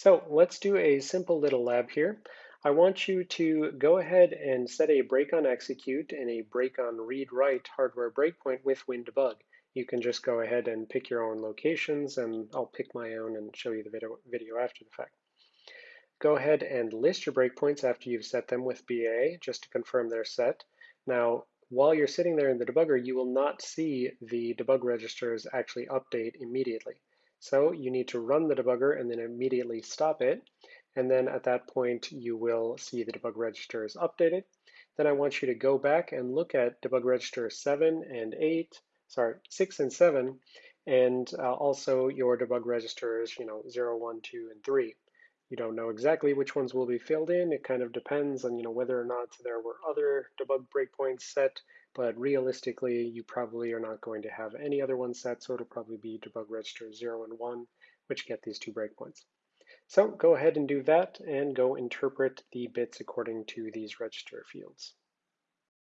So let's do a simple little lab here. I want you to go ahead and set a break on execute and a break on read write hardware breakpoint with WinDbg. You can just go ahead and pick your own locations and I'll pick my own and show you the video, video after the fact. Go ahead and list your breakpoints after you've set them with BA just to confirm they're set. Now, while you're sitting there in the debugger, you will not see the debug registers actually update immediately. So you need to run the debugger and then immediately stop it. And then at that point, you will see the debug register is updated. Then I want you to go back and look at debug register 7 and 8, sorry, 6 and 7, and uh, also your debug registers, you know, 0, 1, 2, and 3. You don't know exactly which ones will be filled in. It kind of depends on, you know, whether or not there were other debug breakpoints set but realistically, you probably are not going to have any other ones set, so it'll probably be debug register 0 and 1, which get these two breakpoints. So go ahead and do that and go interpret the bits according to these register fields.